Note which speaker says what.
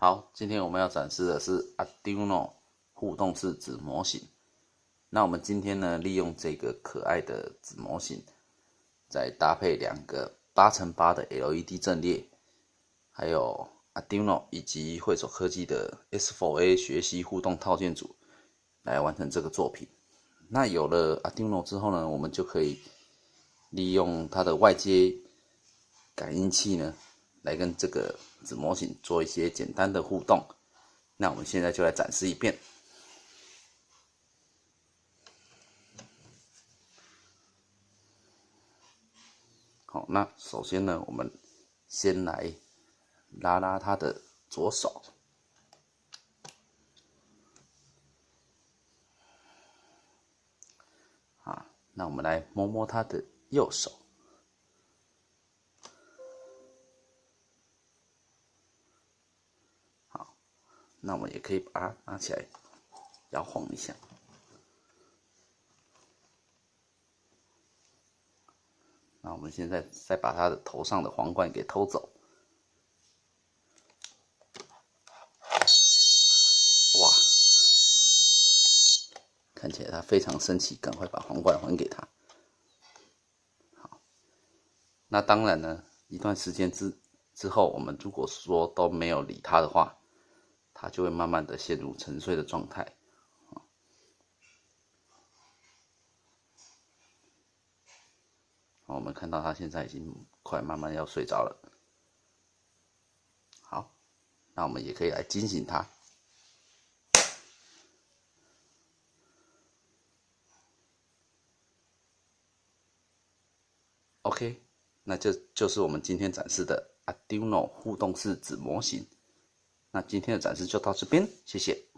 Speaker 1: 好，今天我们要展示的是 Arduino 互动式子模型。那我们今天呢，利用这个可爱的子模型，再搭配两个八乘八的 LED 阵列，还有 Arduino 以及汇手科技的 S4A 学习互动套件组，来完成这个作品。那有了 Arduino 之后呢，我们就可以利用它的外接感应器呢。来跟这个子模型做一些简单的互动，那我们现在就来展示一遍。好，那首先呢，我们先来拉拉他的左手，啊，那我们来摸摸他的右手。那我们也可以把它拿起来摇晃一下。那我们现在再把它的头上的皇冠给偷走。哇！看起来他非常生气，赶快把皇冠还给他。好，那当然呢，一段时间之之后，我们如果说都没有理他的话，它就会慢慢的陷入沉睡的状态，我们看到它现在已经快慢慢要睡着了。好，那我们也可以来惊醒它。OK，那这就是我们今天展示的 Arduino 互动式子模型。那今天的展示就到这边，谢谢。